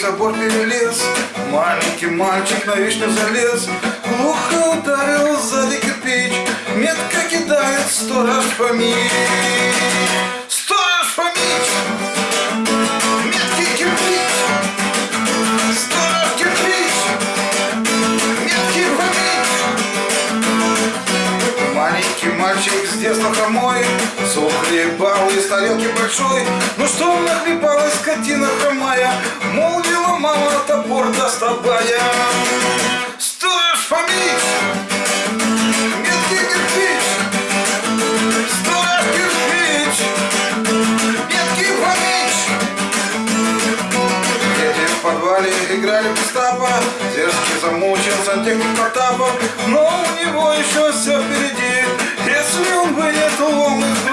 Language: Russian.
забор перелез Маленький мальчик на вишню залез. Глухо ударил сзади кирпич Метко кидает сторож Фомич Сторож Фомич Меткий кирпич! Сторож кирпич! Меткий Фомич Маленький мальчик с детства хромой Сухлебал из тарелки большой. Ну что нахлебалась скотина хромая Фомич Дети в подвале играли в Гестапо Дерзкий замучен сантехник Потапов Но у него еще все впереди. Если он из груди Сторож